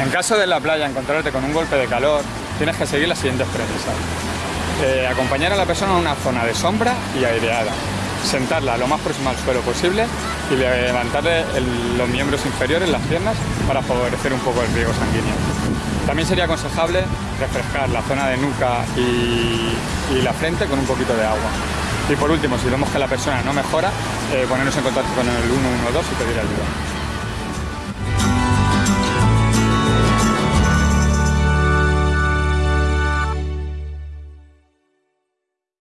En caso de la playa encontrarte con un golpe de calor, tienes que seguir las siguientes premisas. Eh, acompañar a la persona a una zona de sombra y aireada. Sentarla lo más próximo al suelo posible y levantarle los miembros inferiores, las piernas, para favorecer un poco el riego sanguíneo. También sería aconsejable refrescar la zona de nuca y, la frente con un poquito de agua. Y por último, si vemos que la persona no mejora, eh, ponernos en contacto con el 112 y pedir ayuda.